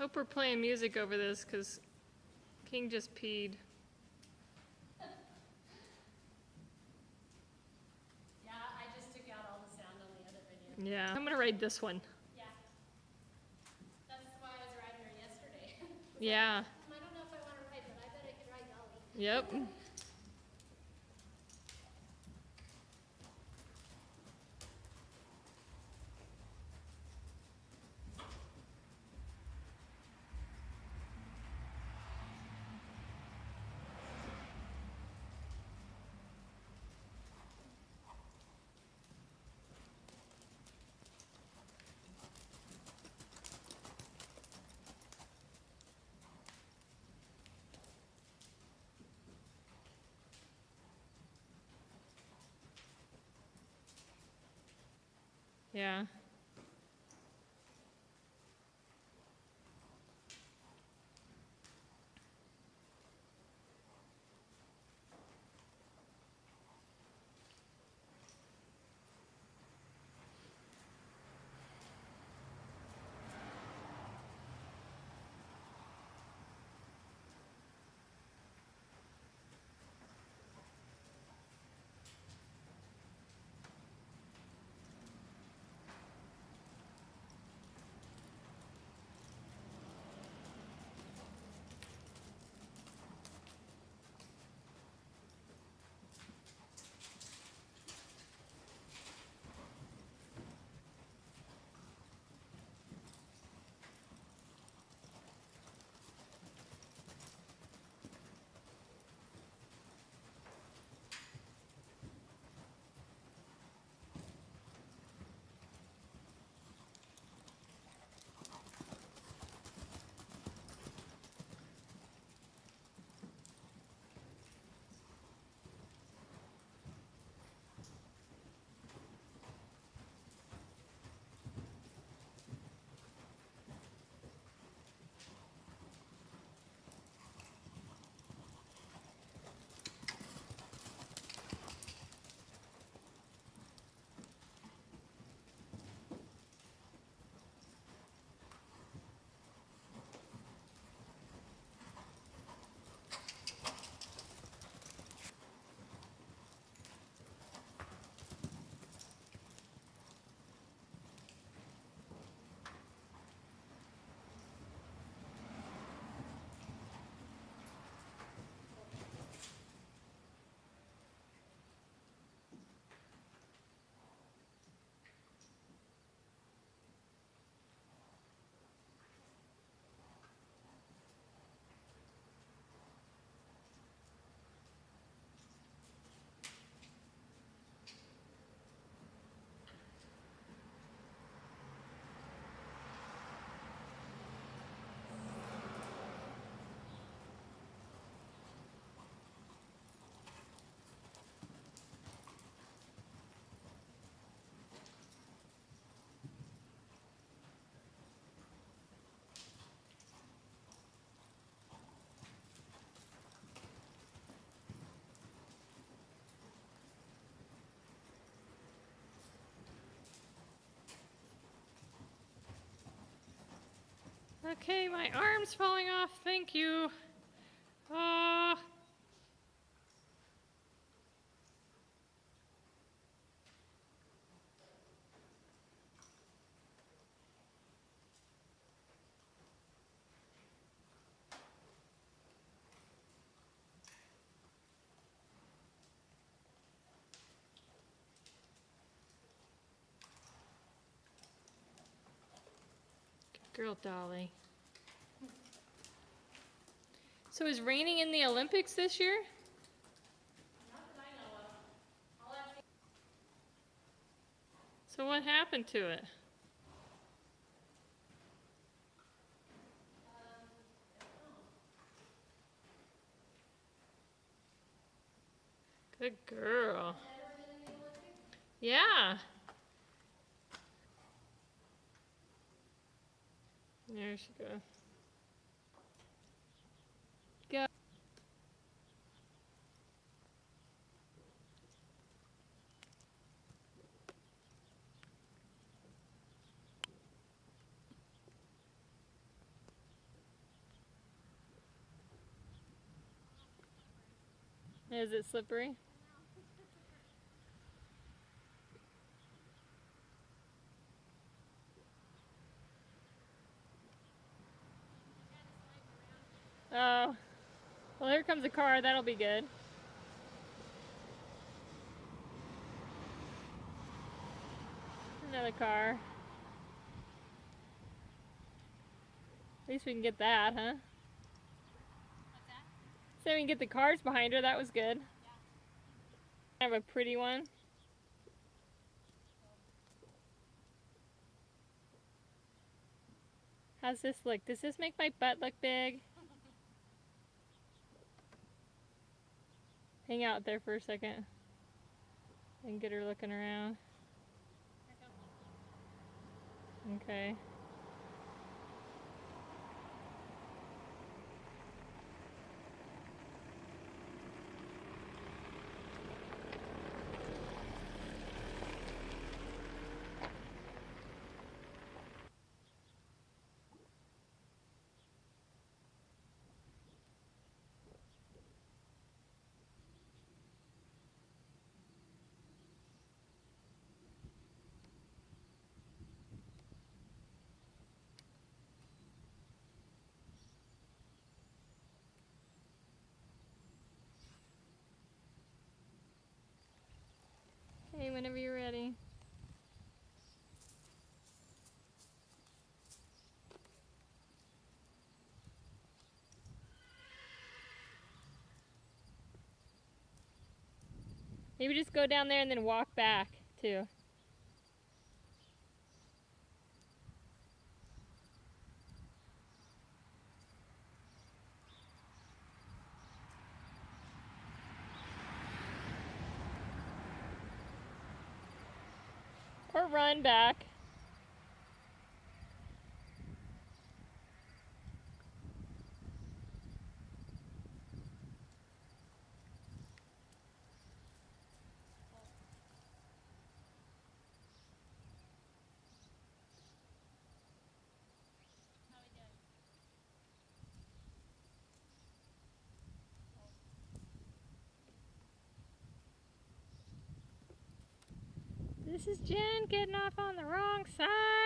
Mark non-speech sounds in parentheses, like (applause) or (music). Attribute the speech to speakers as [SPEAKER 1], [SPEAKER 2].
[SPEAKER 1] Hope we're playing music over this because King just peed.
[SPEAKER 2] Yeah, I just took out all the sound on the other video.
[SPEAKER 1] Yeah. I'm going to ride this one.
[SPEAKER 2] Yeah. That's why I was riding her yesterday. (laughs)
[SPEAKER 1] Yeah.
[SPEAKER 2] I don't know if I want to ride, but I bet I could ride Dolly.
[SPEAKER 1] Yep. (laughs) Yeah. Okay, my arm's falling off. Thank you. Ah. Good girl, Dolly. So is reining in the Olympics this year? So what happened to it? Good girl. Yeah. There she goes. Go. Is it slippery? Oh. Well, here comes a car. That'll be good. Another car. At least we can get that, huh? So we can get the cars behind her. That was good. Kind of a pretty one. How's this look? Does this make my butt look big? Hang out there for a second and get her looking around. Okay. Whenever you're ready. Maybe just go down there and then walk back too. Run back. This is Jen getting off on the wrong side.